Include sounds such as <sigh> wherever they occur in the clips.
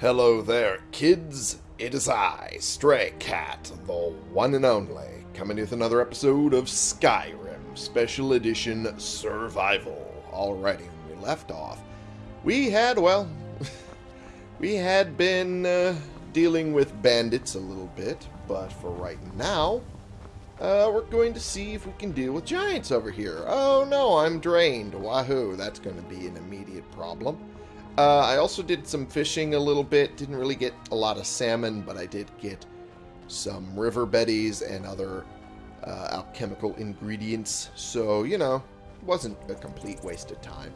Hello there, kids. It is I, Stray Cat, the one and only, coming with another episode of Skyrim Special Edition Survival. Alrighty, when we left off, we had, well, <laughs> we had been uh, dealing with bandits a little bit, but for right now, uh, we're going to see if we can deal with giants over here. Oh no, I'm drained. Wahoo, that's going to be an immediate problem. Uh, I also did some fishing a little bit. Didn't really get a lot of salmon, but I did get some river betties and other uh, alchemical ingredients. So, you know, wasn't a complete waste of time.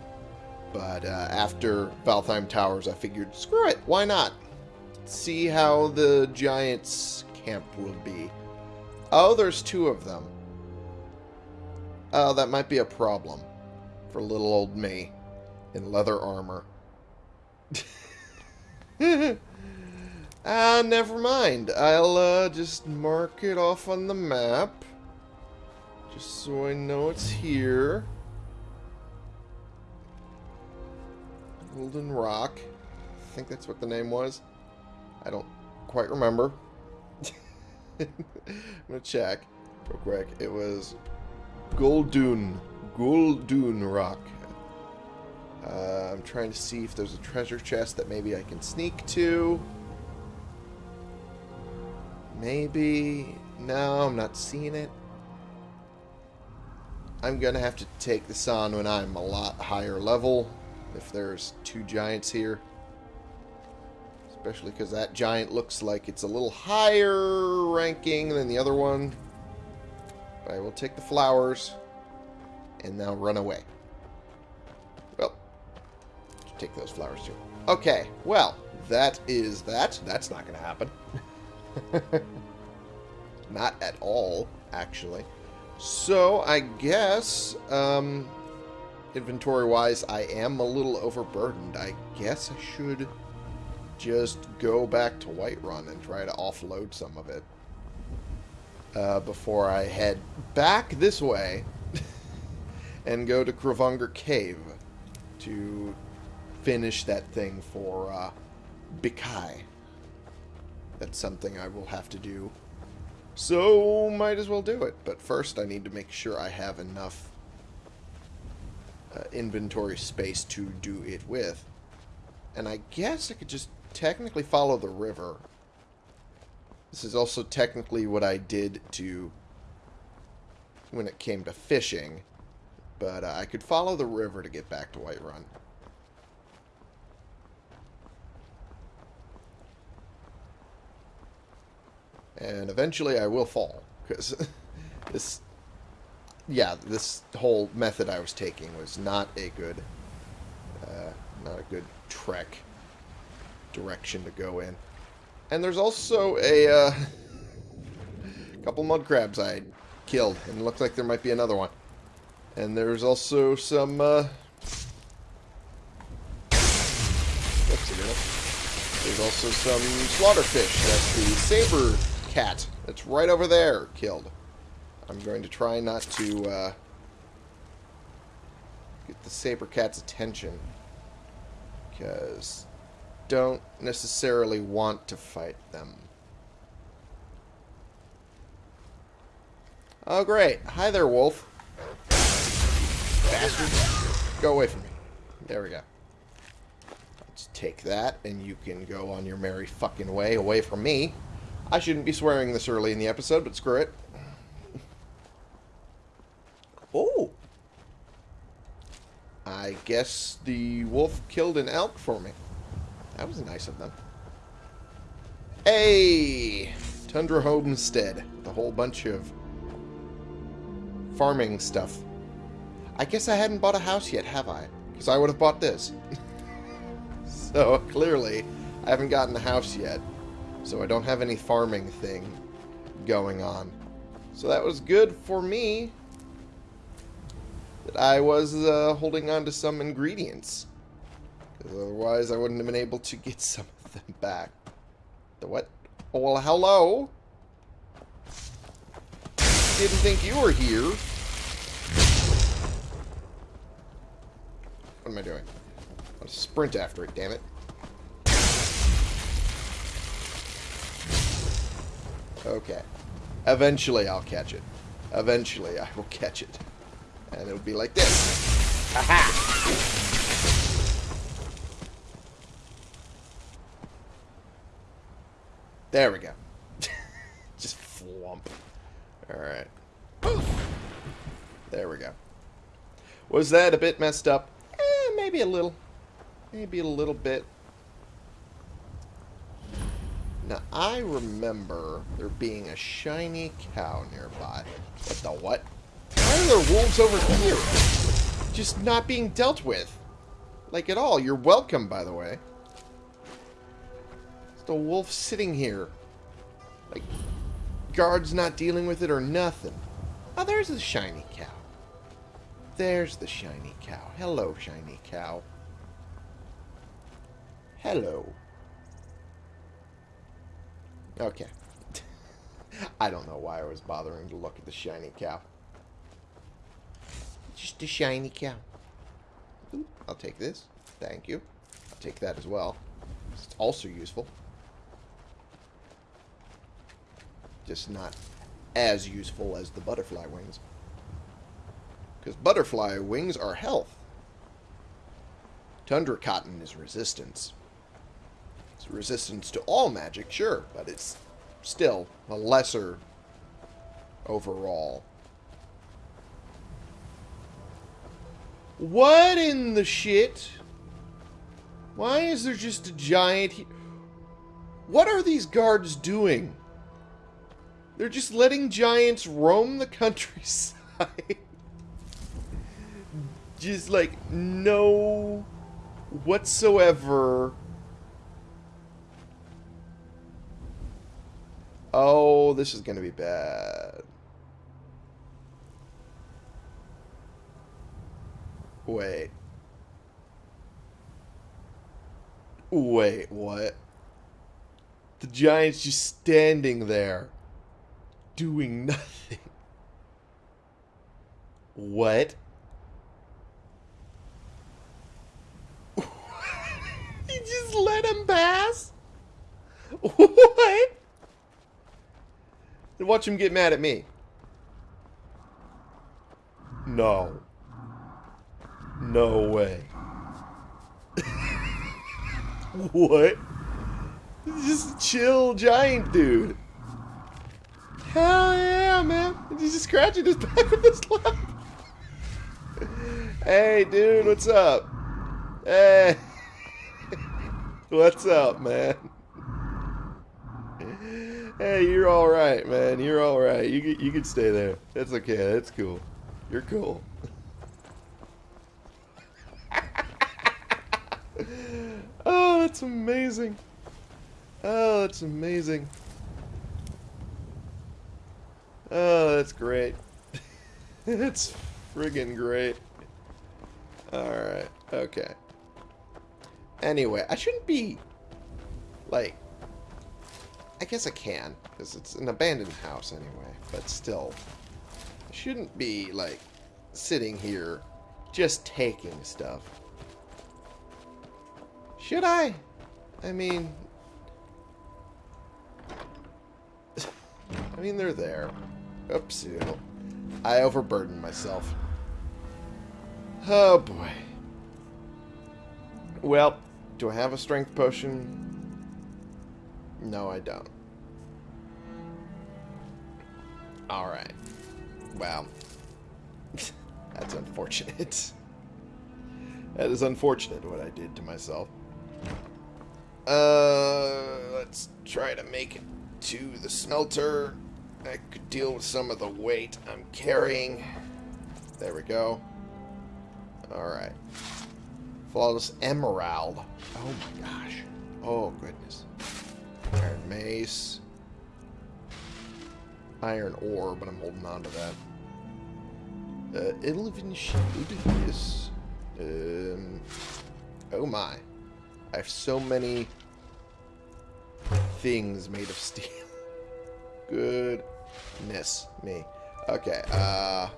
But uh, after Valtheim Towers, I figured, screw it, why not? See how the Giants' camp will be. Oh, there's two of them. Oh, that might be a problem for little old me in leather armor. <laughs> ah, never mind. I'll uh, just mark it off on the map. Just so I know it's here. Golden Rock. I think that's what the name was. I don't quite remember. I'm <laughs> gonna check real quick. It was Guldun. Guldun Rock. Uh, I'm trying to see if there's a treasure chest that maybe I can sneak to. Maybe. No, I'm not seeing it. I'm going to have to take this on when I'm a lot higher level. If there's two giants here. Especially because that giant looks like it's a little higher ranking than the other one. But I will take the flowers and now run away take those flowers too. Okay, well, that is that. That's not going to happen. <laughs> not at all, actually. So, I guess, um, inventory-wise, I am a little overburdened. I guess I should just go back to Whiterun and try to offload some of it uh, before I head back this way <laughs> and go to Kravungar Cave to finish that thing for uh, Bikai. That's something I will have to do. So, might as well do it. But first, I need to make sure I have enough uh, inventory space to do it with. And I guess I could just technically follow the river. This is also technically what I did to when it came to fishing. But uh, I could follow the river to get back to Whiterun. And eventually I will fall. Because <laughs> this... Yeah, this whole method I was taking was not a good... Uh, not a good trek direction to go in. And there's also a uh, <laughs> couple mud crabs I killed. And it looks like there might be another one. And there's also some... Uh, there's also some slaughterfish. That's the saber cat that's right over there killed. I'm going to try not to uh, get the saber cat's attention because don't necessarily want to fight them. Oh, great. Hi there, wolf. Bastard. Go away from me. There we go. Let's take that, and you can go on your merry fucking way away from me. I shouldn't be swearing this early in the episode, but screw it. Oh. I guess the wolf killed an elk for me. That was nice of them. Hey! Tundra Homestead. The whole bunch of farming stuff. I guess I hadn't bought a house yet, have I? Because I would have bought this. <laughs> so, clearly, I haven't gotten a house yet. So I don't have any farming thing going on. So that was good for me. That I was uh, holding on to some ingredients. Because otherwise I wouldn't have been able to get <laughs> some of them back. The what? Oh, well, hello? Didn't think you were here. What am I doing? I'll sprint after it, damn it. Okay. Eventually I'll catch it. Eventually I will catch it. And it'll be like this. Aha! There we go. <laughs> Just flump. Alright. There we go. Was that a bit messed up? Eh, maybe a little. Maybe a little bit. Now, I remember there being a shiny cow nearby. What the what? Why are there wolves over here? Just not being dealt with. Like at all. You're welcome, by the way. There's the wolf sitting here. Like, guards not dealing with it or nothing. Oh, there's the shiny cow. There's the shiny cow. Hello, shiny cow. Hello. Okay. <laughs> I don't know why I was bothering to look at the shiny cow. Just a shiny cow. Ooh, I'll take this. Thank you. I'll take that as well. It's also useful. Just not as useful as the butterfly wings. Because butterfly wings are health. Tundra cotton is resistance. It's resistance to all magic, sure, but it's still a lesser overall. What in the shit? Why is there just a giant... What are these guards doing? They're just letting giants roam the countryside. <laughs> just like no whatsoever. Oh, this is going to be bad. Wait. Wait, what? The giant's just standing there doing <laughs> nothing. What? you just let him pass? What? And watch him get mad at me. No. No way. <laughs> what? Just chill giant dude. Hell yeah, man. He's just scratching his <laughs> back with his left. <laughs> hey, dude, what's up? Hey. what's up, man? Hey, you're all right, man. You're all right. You you can stay there. That's okay. That's cool. You're cool. <laughs> oh, that's amazing. Oh, that's amazing. Oh, that's great. <laughs> it's friggin' great. Alright, okay. Anyway, I shouldn't be, like, I guess I can, because it's an abandoned house anyway, but still. I shouldn't be, like, sitting here just taking stuff. Should I? I mean... <laughs> I mean, they're there. Oops, I overburdened myself. Oh, boy. Well, do I have a strength potion? No, I don't. Alright. Wow. <laughs> That's unfortunate. that is unfortunate what I did to myself. Uh, let's try to make it to the smelter. I could deal with some of the weight I'm carrying. There we go. Alright. Flawless Emerald. Oh my gosh. Oh goodness. Iron Mace. Iron Ore, but I'm holding on to that. Uh, Elven Shield. Yes. Um, oh my. I have so many things made of steel. <laughs> Goodness me. Okay, uh...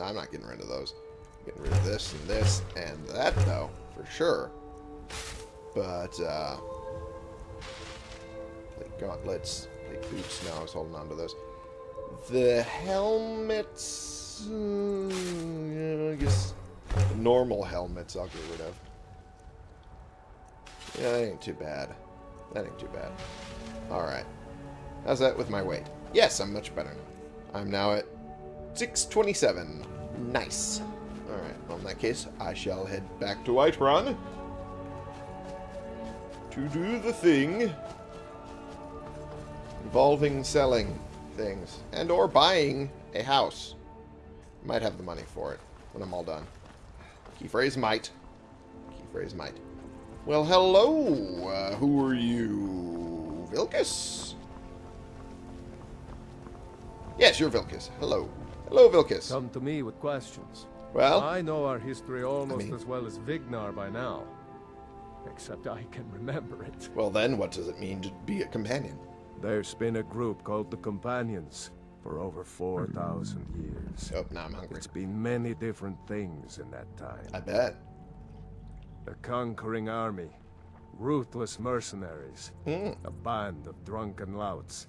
I'm not getting rid of those. I'm getting rid of this and this and that, though, for sure. But, uh... Gauntlets, plate boots. now. I was holding on to those. The helmets... mm, yeah, I guess normal helmets I'll get rid of. Yeah, that ain't too bad. That ain't too bad. Alright. How's that with my weight? Yes, I'm much better now. I'm now at 627. Nice. Alright, well in that case, I shall head back to Whiterun to do the thing involving selling things and or buying a house. Might have the money for it when I'm all done. Key phrase might. Key phrase might. Well, hello. Uh, who are you? Vilkas? Yes, you're Vilkas. Hello. Hello, Vilkas. Come to me with questions. Well, I know our history almost mean- as well as Vignar by now. Except I can remember it. well then, what does it mean to be a companion? There's been a group called the Companions for over 4,000 years. Oh, now I'm hungry. It's been many different things in that time. I bet. A conquering army, ruthless mercenaries, Hmm. a band of drunken louts,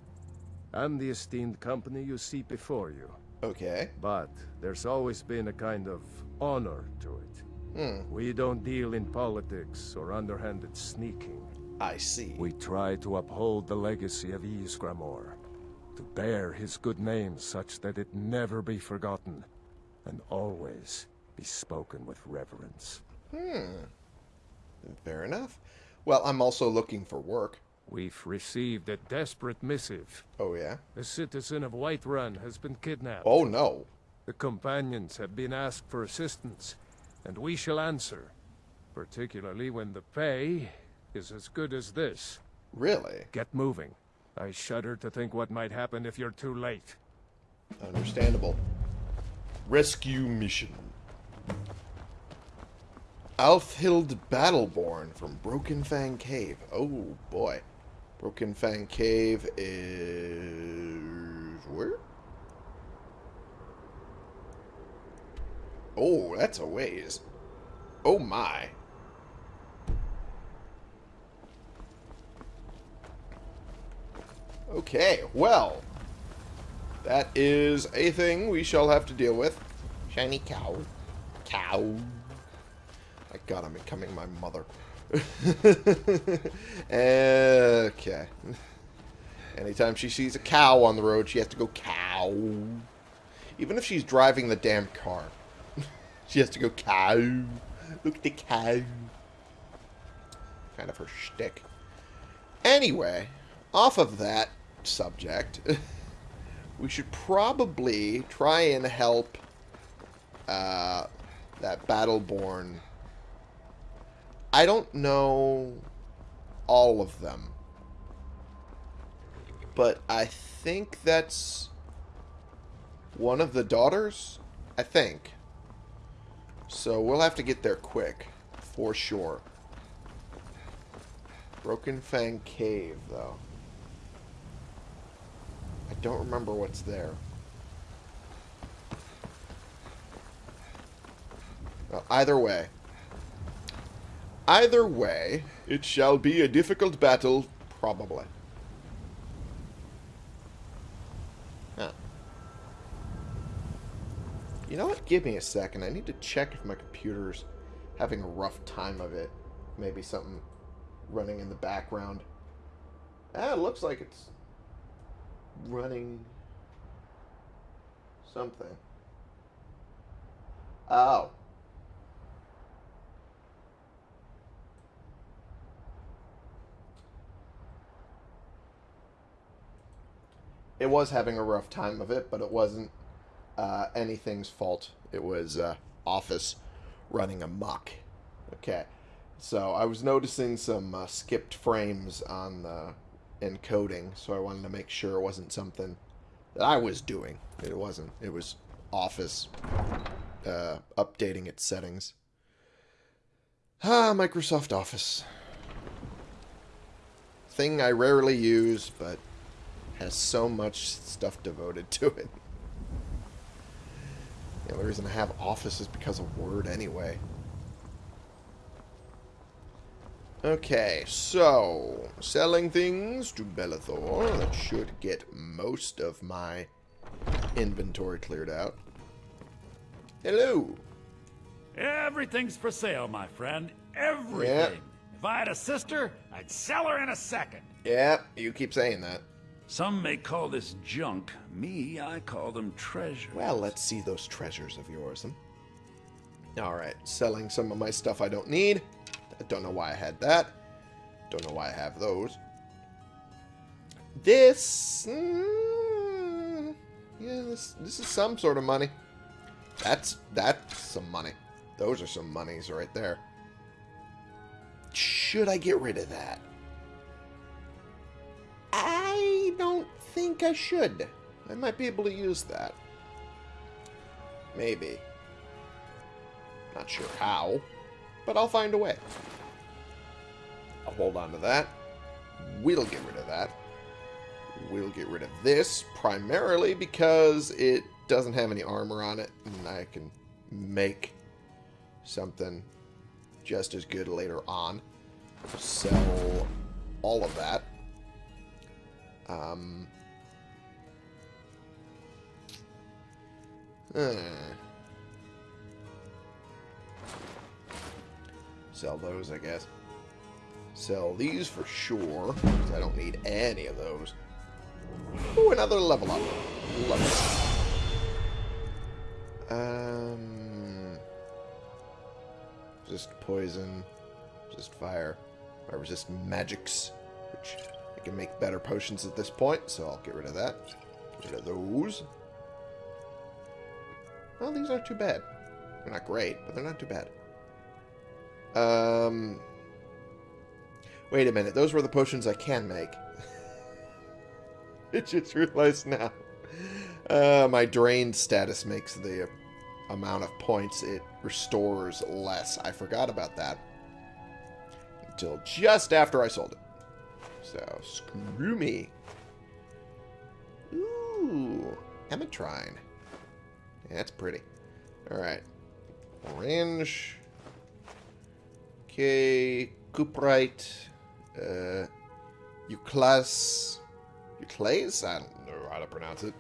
and the esteemed company you see before you. Okay. But there's always been a kind of honor to it. Hmm. We don't deal in politics or underhanded sneaking. I see. We try to uphold the legacy of Ysgramor, to bear his good name such that it never be forgotten, and always be spoken with reverence. Hmm. Fair enough. Well, I'm also looking for work. We've received a desperate missive. Oh, yeah? A citizen of Whiterun has been kidnapped. Oh, no. The companions have been asked for assistance, and we shall answer, particularly when the pay is as good as this. Really? Get moving. I shudder to think what might happen if you're too late. Understandable. Rescue mission. Alfhild Battleborn from Broken Fang Cave. Oh, boy. Broken Fang Cave is... where? Oh, that's a ways. Oh, my. Okay, well... That is a thing we shall have to deal with. Shiny cow. Cow. My god, I'm becoming my mother. <laughs> okay. Anytime she sees a cow on the road, she has to go cow. Even if she's driving the damn car. <laughs> she has to go cow. Look at the cow. Kind of her shtick. Anyway, off of that subject, <laughs> we should probably try and help uh, that Battleborn. I don't know all of them, but I think that's one of the daughters. I think. So we'll have to get there quick, for sure. Broken Fang Cave, though. Don't remember what's there. Well, either way. Either way, it shall be a difficult battle, probably. Huh. You know what? Give me a second. I need to check if my computer's having a rough time of it. Maybe something running in the background. Ah, it looks like it's running something. Oh. It was having a rough time of it, but it wasn't uh, anything's fault. It was uh, Office running amok. Okay. So I was noticing some uh, skipped frames on the encoding, so I wanted to make sure it wasn't something that I was doing. It wasn't. It was Office uh, updating its settings. Ah, Microsoft Office. Thing I rarely use, but has so much stuff devoted to it. The only reason I have Office is because of Word anyway. Okay, so selling things to Belethor. That should get most of my inventory cleared out. Hello. Everything's for sale, my friend. Everything. Yep. If I had a sister, I'd sell her in a second. Yeah, you keep saying that. Some may call this junk. Me, I call them treasure. Well, let's see those treasures of yours. Hmm? Alright, selling some of my stuff I don't need. I don't know why I had that. Don't know why I have those. This... mm, yeah, this, this is some sort of money. That's, that's some money. Those are some monies right there. Should I get rid of that? I don't think I should. I might be able to use that. Maybe. Not sure how, but I'll find a way. I'll hold on to that. We'll get rid of that. We'll get rid of this, primarily because it doesn't have any armor on it, and I can make something just as good later on. Sell all of that. Um, uh, sell those, I guess. Sell these for sure, because I don't need any of those. Ooh, another level up. Love it. Um, resist poison, resist fire. I resist magics, which I can make better potions at this point, so I'll get rid of that. Get rid of those. Well, these aren't too bad. They're not great, but they're not too bad. Um, wait a minute. Those were the potions I can make. <laughs> I just realized now. Uh, my drained status makes the amount of points it restores less. I forgot about that. Until just after I sold it. So, screw me. Ooh, Emitrine. Yeah, that's pretty. Alright. Orange. Okay, Cuprite. Uh, Euclas. Euclase? I don't know how to pronounce it.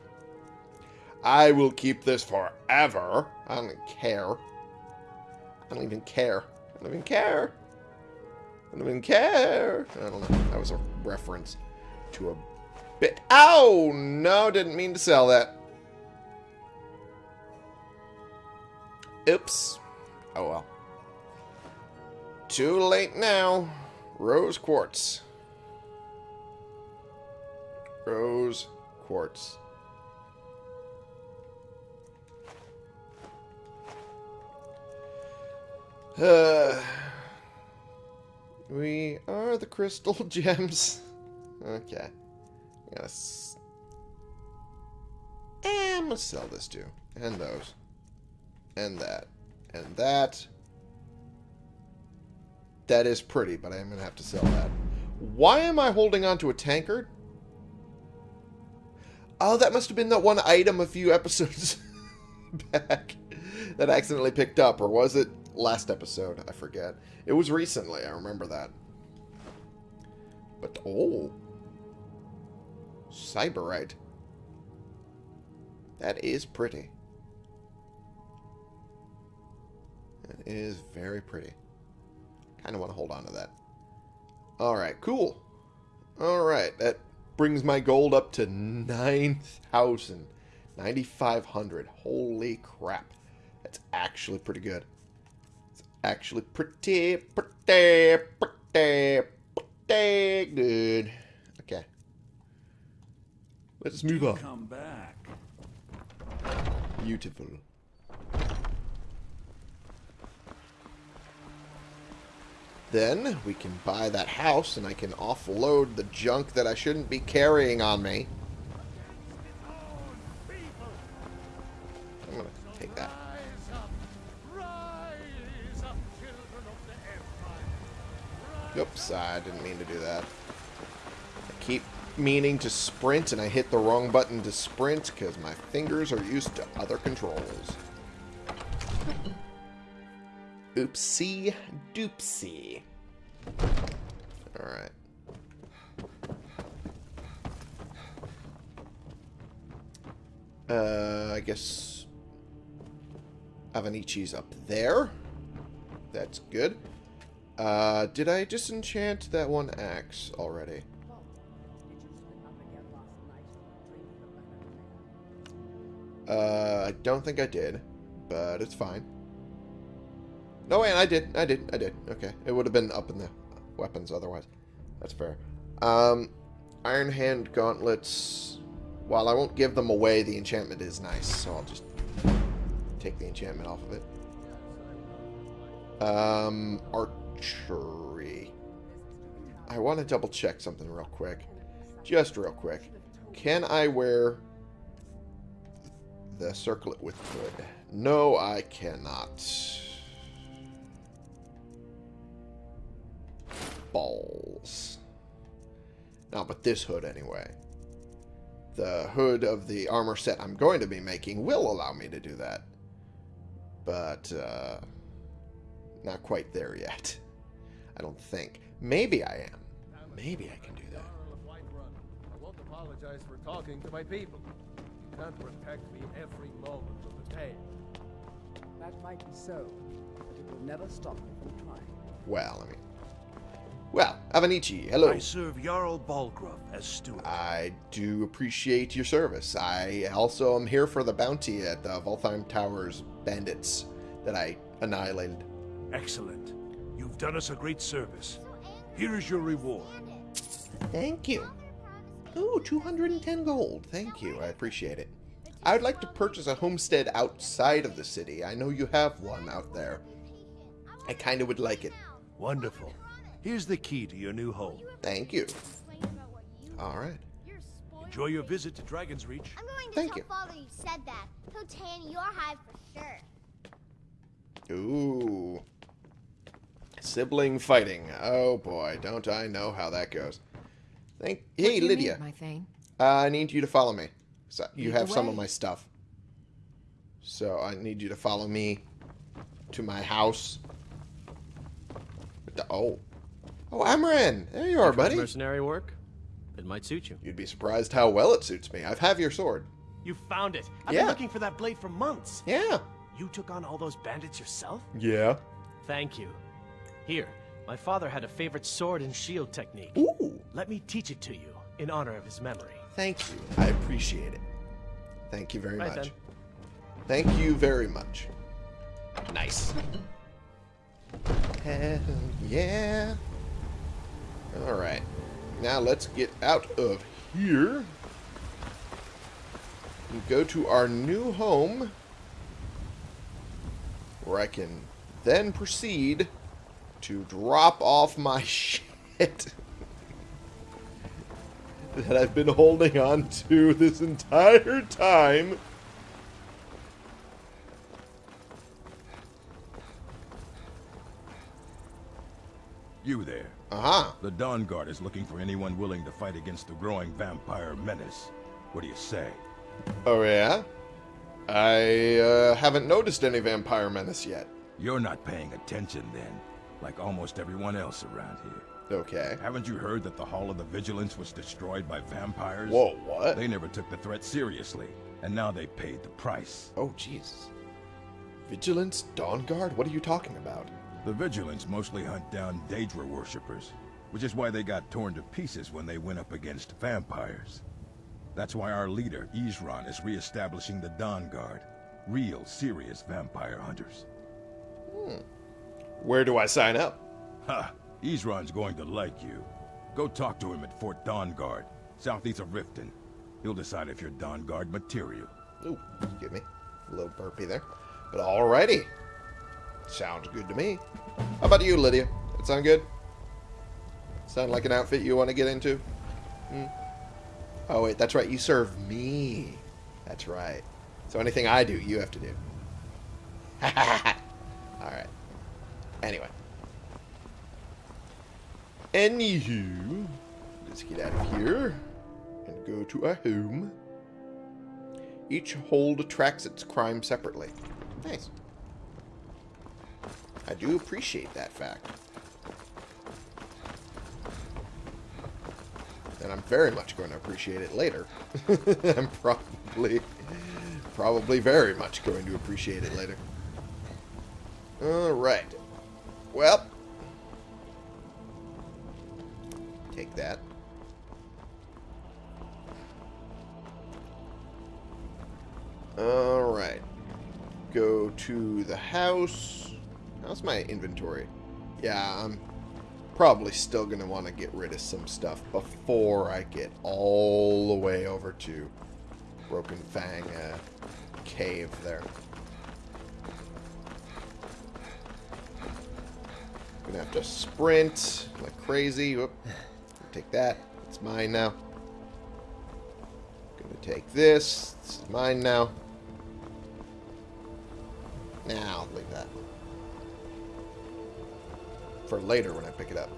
I will keep this forever. I don't care. I don't even care. I don't even care. I don't even care. I don't know. That was a reference to a bit. Ow! No, didn't mean to sell that. Oops. Oh well. Too late now. Rose quartz. Rose quartz. Uh, <sighs> we are the crystal <laughs> gems. Okay. Yes. And gonna sell this too. And those. And that. And that. That is pretty, but I'm gonna have to sell that. Why am I holding on to a tankard? Oh, that must have been that one item a few episodes <laughs> back that I accidentally picked up, or was it last episode? I forget. It was recently, I remember that. But, oh. Cyberite. That is pretty. That is very pretty. Kind of want to hold on to that. Alright, cool. Alright, that brings my gold up to 9,000. 9,500. Holy crap. That's actually pretty good. It's actually pretty, pretty, pretty, pretty good. Okay. Let's move on. Come back. Beautiful. Then we can buy that house and I can offload the junk that I shouldn't be carrying on me. I'm going to take that. Oops, I didn't mean to do that. I keep meaning to sprint and I hit the wrong button to sprint because my fingers are used to other controls. Oopsie doopsie. Alright. Uh, I guess Avenicci's up there. That's good. Uh, did I disenchant that one axe already? Uh, I don't think I did, but it's fine. No, wait, I did. I did. I did. Okay. It would have been up in the weapons otherwise. That's fair. Um, Iron Hand Gauntlets. While I won't give them away, the enchantment is nice, so I'll just take the enchantment off of it. Um, archery. I want to double check something real quick. Just real quick. Can I wear the circlet with hood? No, I cannot. Balls. Not with this hood, anyway. The hood of the armor set I'm going to be making will allow me to do that. But, uh, not quite there yet. I don't think. Maybe I am. Maybe I can do that. Jarl of Whiterun, I won't apologize for talking to my people. You can't protect me every moment of the tale. That might be so, but it will never stop me from trying. Well, I mean... Well, Avenicci, hello. I serve Jarl Balgruuf as steward. I do appreciate your service. I also am here for the bounty at the Valtheim Towers bandits that I annihilated. Excellent. You've done us a great service. Here is your reward. Thank you. Ooh, 210 gold. Thank you. I appreciate it. I would like to purchase a homestead outside of the city. I know you have one out there. I kind of would like it. Wonderful. Here's the key to your new home. Thank you. All right. Enjoy your visit to Dragon's Reach. I'm going to Thank tell you. Father you said that. He'll tan your hide for sure. Ooh. Sibling fighting. Oh boy, don't I know how that goes. Thank What Hey do you Lydia. need, my Thane? Uh, I need you to follow me. So you Lead the have some of way. my stuff. So I need you to follow me to my house. What the- Oh. Oh, Amren! There you are, buddy. Mercenary work? It might suit you. You'd be surprised how well it suits me. I've have your sword. You found it. I've Yeah. been looking for that blade for months. Yeah. You took on all those bandits yourself? Yeah. Thank you. Here, my father had a favorite sword and shield technique. Ooh. Let me teach it to you in honor of his memory. Thank you. I appreciate it. Thank you very Right much. then. Thank you very much. Nice. Hell yeah. Alright. Now let's get out of here. And go to our new home. Where I can then proceed to drop off my <laughs> shit that I've been holding on to this entire time. You there. Aha. The Dawnguard is looking for anyone willing to fight against the growing vampire menace. What do you say? Oh, yeah? I uh, haven't noticed any vampire menace yet. You're not paying attention then, like almost everyone else around here. Okay. Haven't you heard that the Hall of the Vigilance was destroyed by vampires? Whoa, what? They never took the threat seriously, and now they paid the price. Oh, Jesus. Vigilance? Dawnguard? What are you talking about? The Vigilants mostly hunt down Daedra worshippers, which is why they got torn to pieces when they went up against vampires. That's why our leader, Isran, is re-establishing the Dawnguard. Real, serious vampire hunters. Hmm. Where do I sign up? Ha! Isran's going to like you. Go talk to him at Fort Dawnguard, southeast of Riften. He'll decide if you're Dawnguard material. Ooh, excuse me. A little burpy there. But alrighty. Sounds good to me. How about you, Lydia? That sound good? Sound like an outfit you want to get into? Hmm? Oh, wait, that's right. You serve me. That's right. So anything I do, you have to do. <laughs> Alright. Anyway. Anywho, let's get out of here and go to our home. Each hold tracks its crime separately. Nice. I do appreciate that fact. And I'm very much going to appreciate it later. <laughs> I'm probably, probably very much going to appreciate it later. Alright. Well. Take that. Alright. Go to the house. How's my inventory? Yeah, I'm probably still going to want to get rid of some stuff before I get all the way over to Broken Fang uh, Cave there. Gonna have to sprint like crazy. Whoop. Take that. It's mine now. Gonna take this. It's mine now. Now, leave that. For later when I pick it up.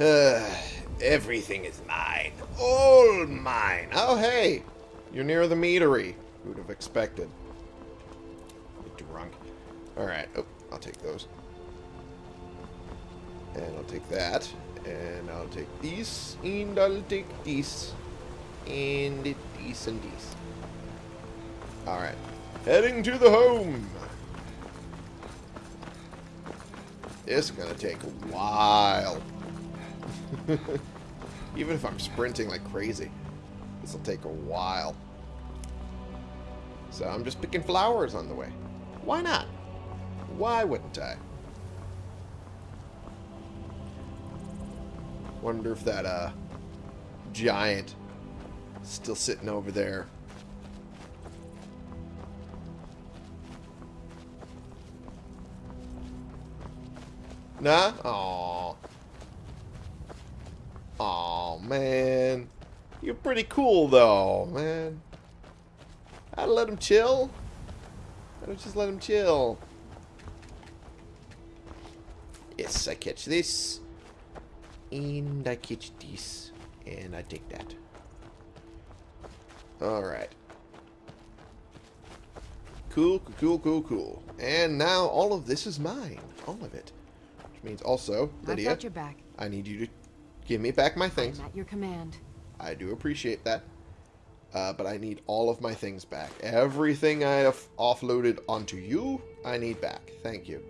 uh, <laughs> everything is mine. All mine. Oh, hey. You're near the meadery. Who would have expected? Get drunk. Alright. Oh, I'll take those. And I'll take that. And I'll take these. And I'll take these. And these and these. Alright. Heading to the home. It's to take a while. <laughs> Even if I'm sprinting like crazy. This will take a while. So I'm just picking flowers on the way. Why not? Why wouldn't I? Wonder if that uh giant still sitting over there. Nah? Aww. Aw, man. You're pretty cool, though, man. I'd let him chill. I don't just let him chill. Yes, I catch this. And I catch this. And I take that. Alright. Cool, cool, cool, cool. And now all of this is mine. All of it. Means also, Lydia, I've got your back. I need you to give me back my things. I'm at your command. I do appreciate that. Uh, but I need all of my things back. Everything I have offloaded onto you, I need back. Thank you.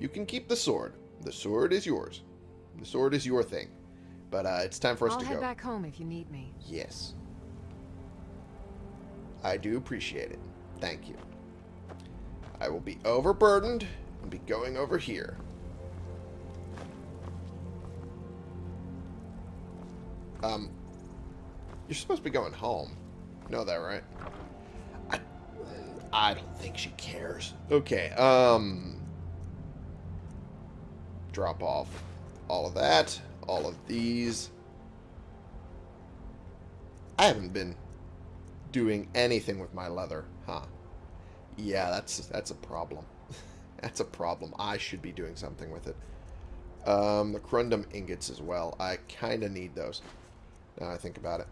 You can keep the sword. The sword is yours. The sword is your thing. But uh, it's time for us I'll to head go. back home if you need me. Yes. I do appreciate it. Thank you. I will be overburdened and be going over here. Um, you're supposed to be going home. You know that, right? I, I don't think she cares. Okay, um... Drop off all of that, all of these. I haven't been doing anything with my leather, huh? Yeah, that's that's a problem. <laughs> that's a problem. I should be doing something with it. Um, the Corundum ingots as well. I kind of need those. Now I think about it.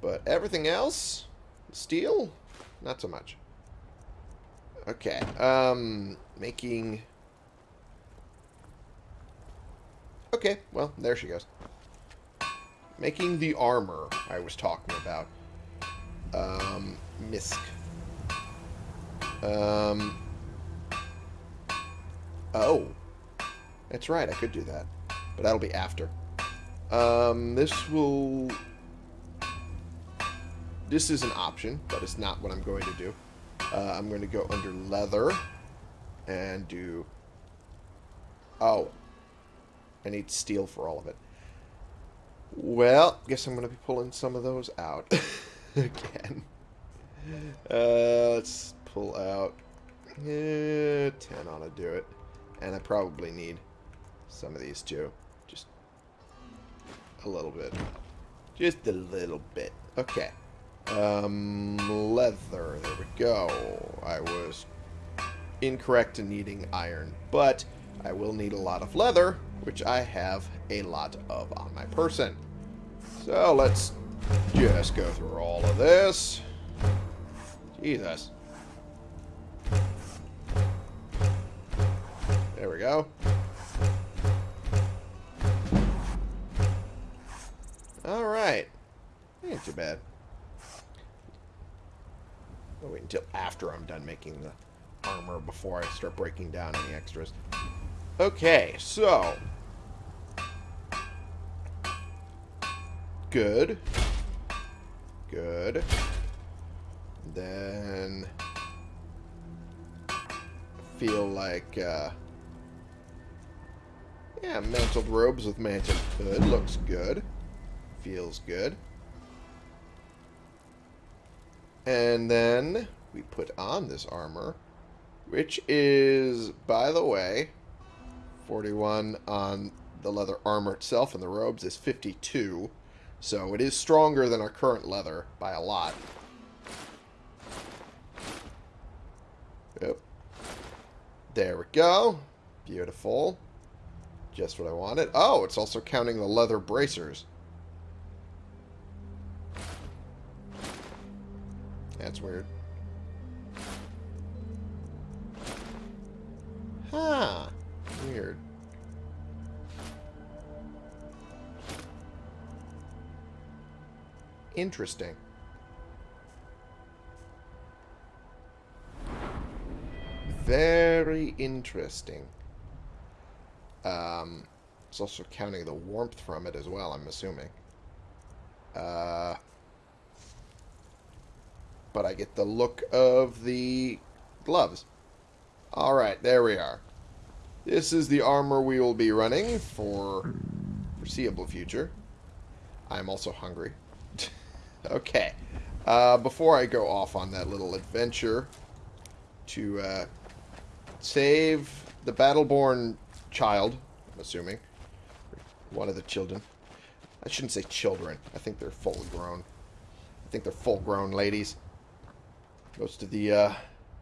But everything else, steel, not so much. Okay. Um, making. Okay, well, there she goes. Making the armor I was talking about. Um, Misk. Um. Oh. That's right, I could do that. But that'll be after. Um, this will... This is an option, but it's not what I'm going to do. Uh, I'm going to go under leather and do... Oh. I need steel for all of it. Well, guess I'm going to be pulling some of those out <laughs> again. Uh, let's pull out eh, 10 ought to do it. And I probably need some of these too. A little bit. Just a little bit. Okay. Um, leather. There we go. I was incorrect in needing iron, but I will need a lot of leather, which I have a lot of on my person. So let's just go through all of this. Jesus. After I'm done making the armor before I start breaking down any extras. Okay, so... Good. Good. Then... Feel like, uh... Yeah, mantled robes with mantled hood. Looks good. Feels good. And then we put on this armor, which is, by the way, 41 on the leather armor itself, and the robes is 52. So it is stronger than our current leather by a lot. Yep. There we go. Beautiful. Just what I wanted. Oh, it's also counting the leather bracers. That's weird. Interesting. Very interesting. Um, it's also counting the warmth from it as well, I'm assuming. Uh, but I get the look of the gloves. Alright, there we are. This is the armor we will be running for foreseeable future. I'm also hungry. Okay. Uh, before I go off on that little adventure to uh, save the Battleborn child, I'm assuming. One of the children. I shouldn't say children. I think they're full grown. I think they're full grown ladies. Most of the uh,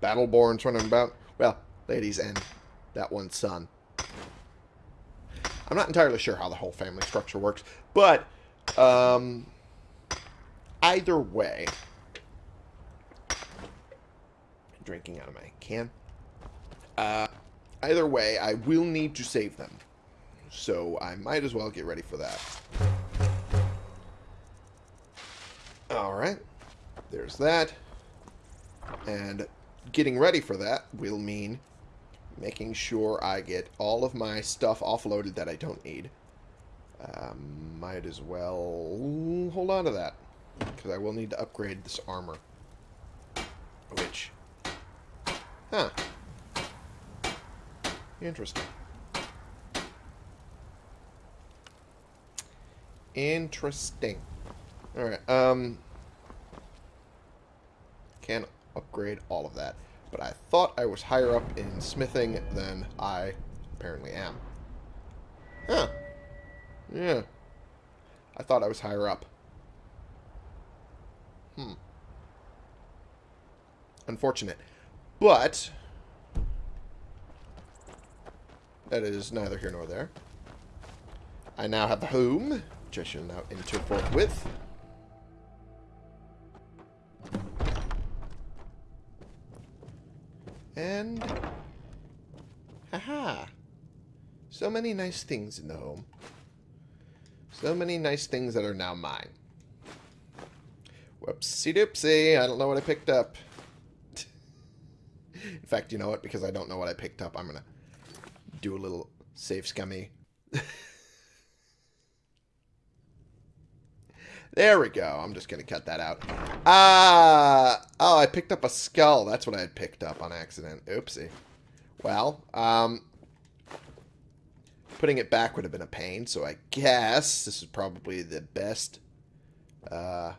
Battleborns running about. Well, ladies and that one son. I'm not entirely sure how the whole family structure works, but um, either way, drinking out of my can. Uh, either way, I will need to save them. So I might as well get ready for that. Alright. There's that. And getting ready for that will mean making sure I get all of my stuff offloaded that I don't need. Um, might as well hold on to that. Because I will need to upgrade this armor. Which... Huh. Interesting. Interesting. Alright, um... Can upgrade all of that. But I thought I was higher up in smithing than I apparently am. Huh. Yeah. I thought I was higher up. Hmm. Unfortunate. But... That is neither here nor there. I now have the home, which I shall now enter forthwith. And... Haha! So many nice things in the home. So many nice things that are now mine. Whoopsie doopsie, I don't know what I picked up. <laughs> in fact, you know what? Because I don't know what I picked up, I'm gonna do a little save scummy. <laughs> there we go. I'm just going to cut that out. Ah, uh, oh, I picked up a skull. That's what I had picked up on accident. Oopsie. Well, um, putting it back would have been a pain, so I guess this is probably the best, uh,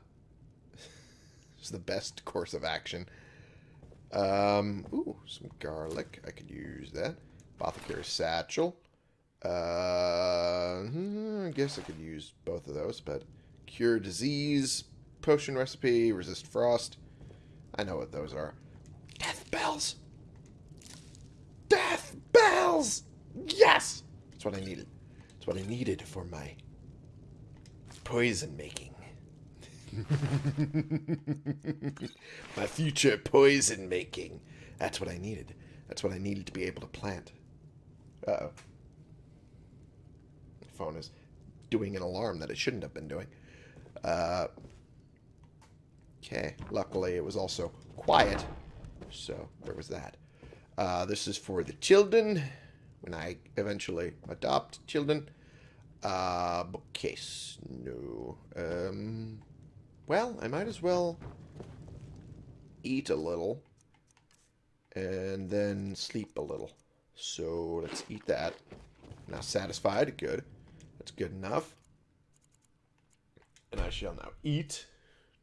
the best <laughs> course of action. Um, ooh, some garlic. I could use that. Apothecary Satchel. Uh, hmm, I guess I could use both of those, but Cure Disease, Potion Recipe, Resist Frost. I know what those are. Death Bells! Death Bells! Yes! That's what I needed. That's what I needed for my poison making. <laughs> my future poison making. That's what I needed. That's what I needed to be able to plant. Uh-oh. Phone is doing an alarm that it shouldn't have been doing. Uh, Okay, luckily it was also quiet, so there was that. Uh, this is for the children, when I eventually adopt children. Uh, bookcase, no. Um, well, I might as well eat a little and then sleep a little. So let's eat that. Now satisfied, good. That's good enough. And I shall now eat,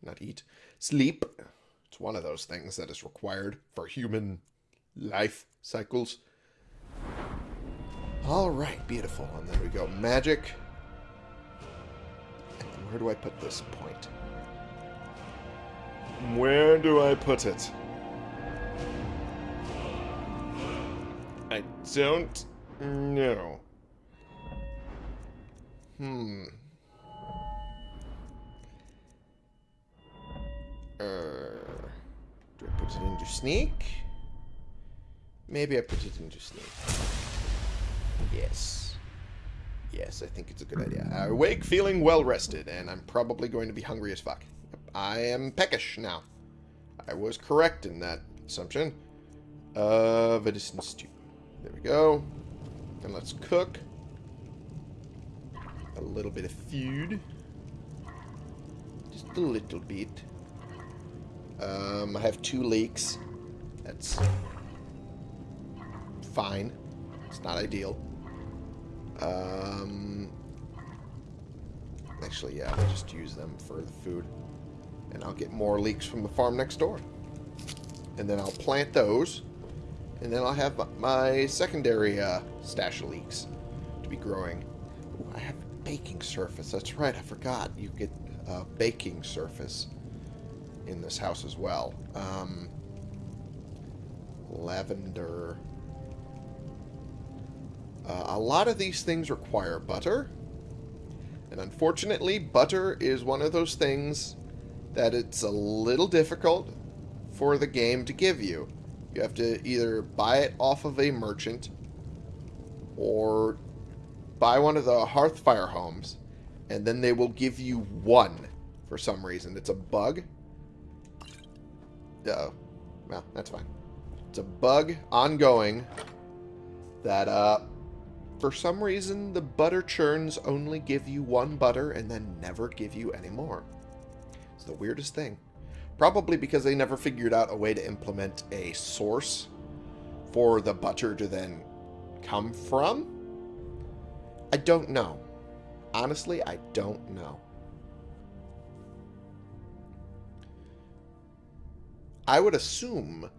not eat, sleep. It's one of those things that is required for human life cycles. All right, beautiful. And then we go magic. And where do I put this point? Where do I put it? I don't know. Hmm. Uh, do I put it into sneak? Maybe I put it into sneak. Yes. Yes, I think it's a good idea. I awake feeling well rested, and I'm probably going to be hungry as fuck. I am peckish now. I was correct in that assumption. Uh, venison stew. There we go. And let's cook. A little bit of food. Just a little bit. Um, I have two leeks. That's fine. It's not ideal. Um, actually, yeah, I'll just use them for the food. And I'll get more leeks from the farm next door. And then I'll plant those. And then I'll have my secondary uh, stash of leeks to be growing. Ooh, I have a baking surface. That's right, I forgot. You get uh, baking surface in this house as well. Um, lavender. Uh, a lot of these things require butter. And unfortunately, butter is one of those things that it's a little difficult for the game to give you. You have to either buy it off of a merchant or buy one of the Hearthfire homes, and then they will give you one for some reason. It's a bug. Uh, well, that's fine. It's a bug ongoing that, uh, for some reason, the butter churns only give you one butter and then never give you any more. The weirdest thing. Probably because they never figured out a way to implement a source for the butter to then come from. I don't know. Honestly, I don't know. I would assume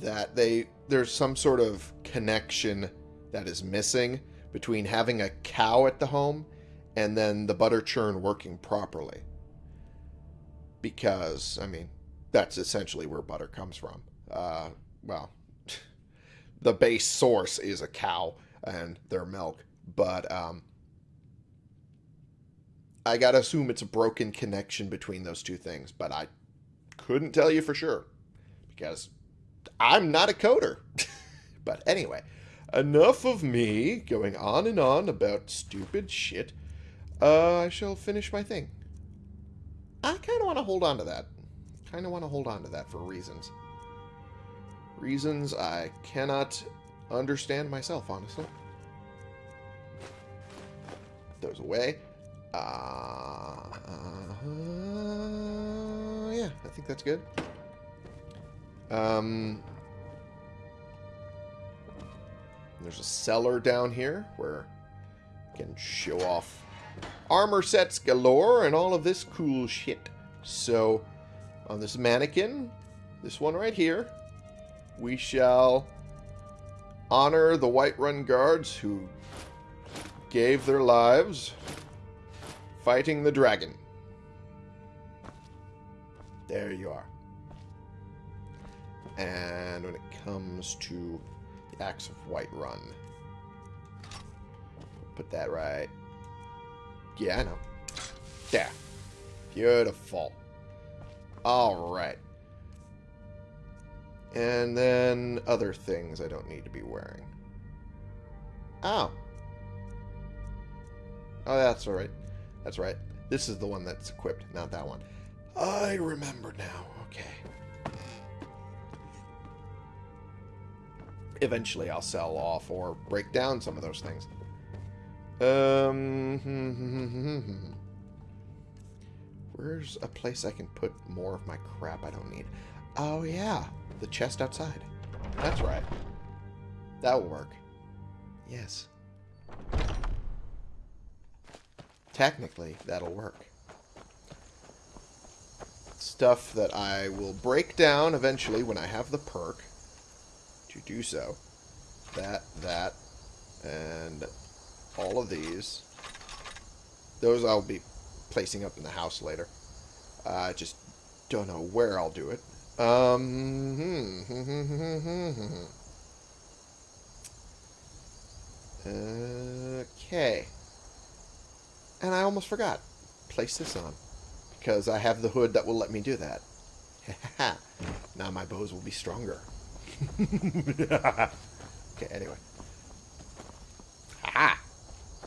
that they there's some sort of connection that is missing between having a cow at the home and then the butter churn working properly. Because, I mean, that's essentially where butter comes from. Uh, well, <laughs> the base source is a cow and their milk, but um, I gotta assume it's a broken connection between those two things, but I couldn't tell you for sure because I'm not a coder. <laughs> but anyway, enough of me going on and on about stupid shit. Uh, I shall finish my thing. I kind of want to hold on to that. Kind of want to hold on to that for reasons. Reasons I cannot understand myself, honestly. Those away. Uh, uh, yeah, I think that's good. Um, there's a cellar down here where you can show off armor sets galore and all of this cool shit. So, on this mannequin, this one right here, we shall honor the Whiterun guards who gave their lives fighting the dragon. There you are. And when it comes to the Axe of Whiterun, put that right. Yeah, I know. There. Beautiful. Alright. And then other things I don't need to be wearing. Oh. Oh, that's alright. That's right. This is the one that's equipped, not that one. I remember now. Okay. Eventually I'll sell off or break down some of those things. Um, <laughs> Where's a place I can put more of my crap I don't need? Oh, yeah. The chest outside. That's right. That will work. Yes. Technically, that'll work. Stuff that I will break down eventually when I have the perk to do so. That, that, and all of these. Those I'll be placing up in the house later. I uh, just don't know where I'll do it. Um, hmm, hmm, hmm, okay. And I almost forgot. Place this on. Because I have the hood that will let me do that. <laughs> now my bows will be stronger. <laughs> <laughs> okay, anyway. Ha!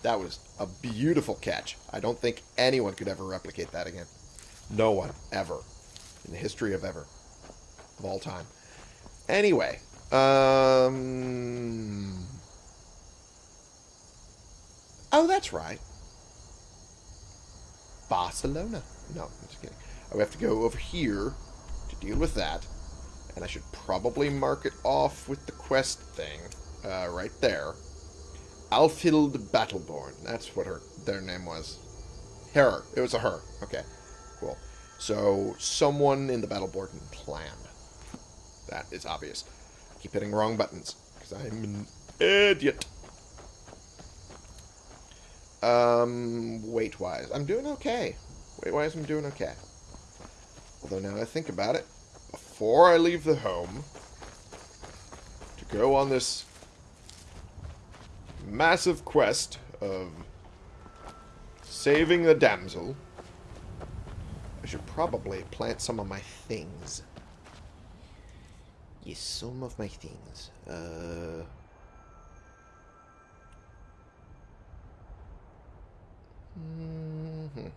That was a beautiful catch. I don't think anyone could ever replicate that again. No one, ever. In the history of ever. Of all time. Anyway. Um... Oh, that's right. Barcelona. No, I'm just kidding. I have to go over here to deal with that. And I should probably mark it off with the quest thing. Uh, right there. Alfhild Battleborn. That's what her their name was. Her. It was a her. Okay. Cool. So, someone in the Battleborn clan. That is obvious. I keep hitting wrong buttons. Because I'm an idiot. Um, weight-wise. I'm doing okay. Weight-wise, I'm doing okay. Although now I think about it, before I leave the home, to go on this massive quest of saving the damsel, I should probably plant some of my things. Yes, some of my things. Uh... Mm -hmm.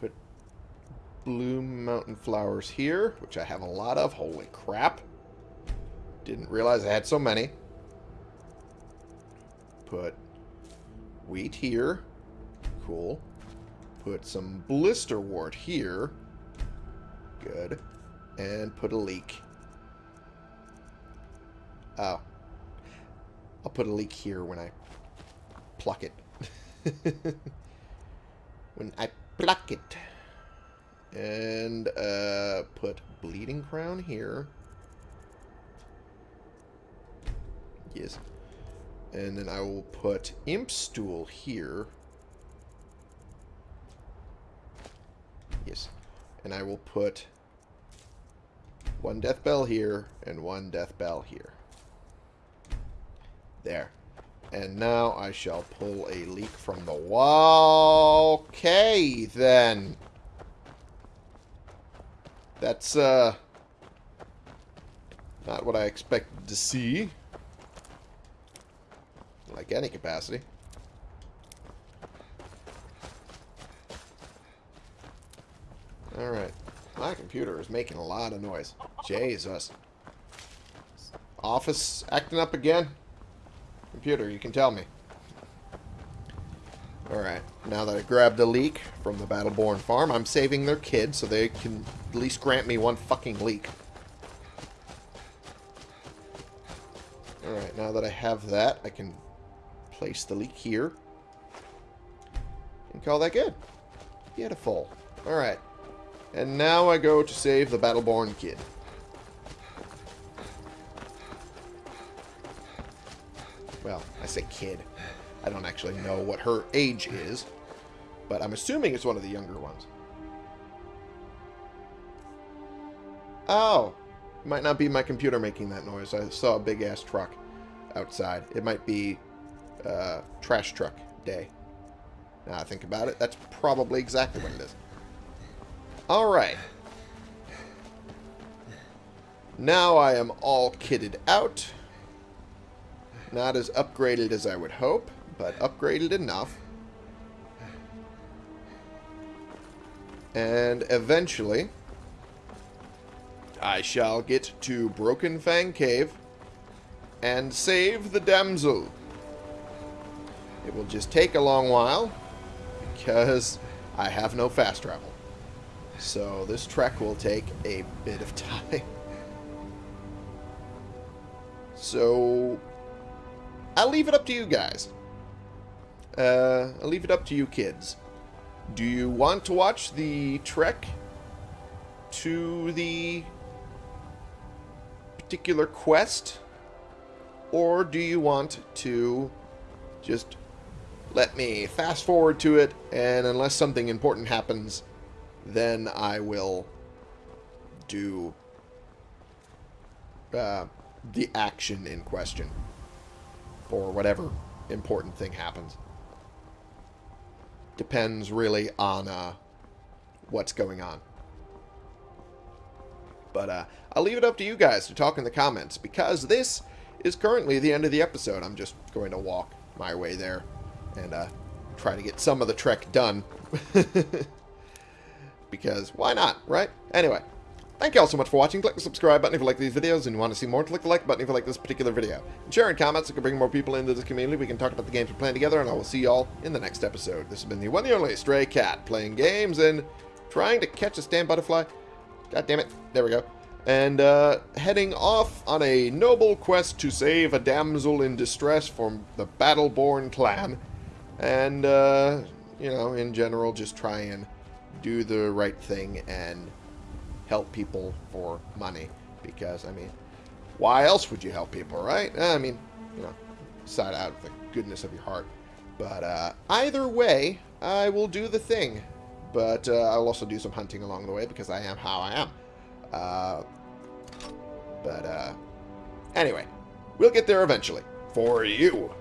Put blue mountain flowers here, which I have a lot of. Holy crap. Didn't realize I had so many. Put wheat here. Cool. Put some blisterwort here. Good. And put a leek. Oh. I'll put a leek here when I pluck it. <laughs> when I pluck it. And uh, put bleeding crown here. Yes. And then I will put imp stool here. Yes. And I will put one death bell here and one death bell here. There. And now I shall pull a leek from the wall. Okay, then. That's, uh... Not what I expected to see. Like any capacity. Alright. My computer is making a lot of noise. Jesus. Office acting up again? Computer, you can tell me. Alright, now that I grabbed a leek from the Battleborn farm, I'm saving their kid so they can at least grant me one fucking leek. Alright, now that I have that, I can place the leek here. And call that good. Beautiful. Alright. And now I go to save the Battleborn kid. Well, I say kid. I don't actually know what her age is. But I'm assuming it's one of the younger ones. Oh! Might not be my computer making that noise. I saw a big-ass truck outside. It might be uh, trash truck day. Now I think about it, that's probably exactly what it is. Alright. Now I am all kitted out. Not as upgraded as I would hope, but upgraded enough. And eventually, I shall get to Broken Fang Cave and save the damsel. It will just take a long while because I have no fast travel. So this trek will take a bit of <laughs> time. So I'll leave it up to you guys. Uh, I'll leave it up to you kids. Do you want to watch the trek to the particular quest? Or do you want to just let me fast forward to it, and unless something important happens, then I will do uh, the action in question Or whatever important thing happens. Depends really on uh, what's going on. But uh, I'll leave it up to you guys to talk in the comments because this is currently the end of the episode. I'm just going to walk my way there and uh, try to get some of the trek done. <laughs> because why not, right? Anyway, thank you all so much for watching. Click the subscribe button if you like these videos and you want to see more. Click the like button if you like this particular video. And share in comments so can bring more people into this community. We can talk about the games we're playing together, and I will see you all in the next episode. This has been the one and only Stray Cat, playing games and trying to catch a stand butterfly. God damn it. There we go. And uh, heading off on a noble quest to save a damsel in distress from the Battleborn clan. And, uh, you know, in general, just try and do the right thing and help people for money. Because, I mean, why else would you help people, right? I mean, you know, side out of the goodness of your heart. But uh, either way, I will do the thing. But uh, I'll also do some hunting along the way because I am how I am. Uh, but, uh, anyway, we'll get there eventually. For you.